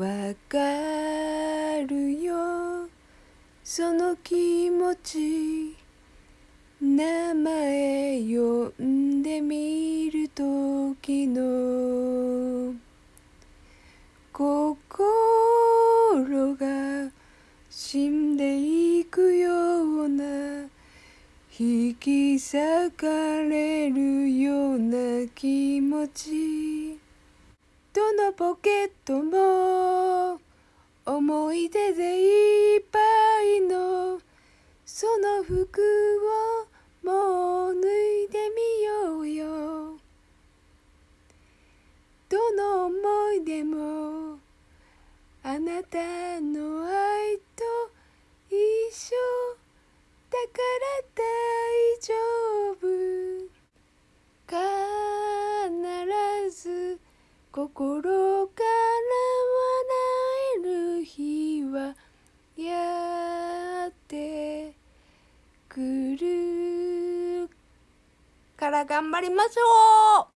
わかるよ。その気持ち名前呼んでみる時の。心が死んでいくような。引き裂かれるような気持ち。どのポケットも思い出でいっぱいのその服をもう脱いでみようよ。どの思い出もあなたの心から笑える日はやってくる。から頑張りましょう。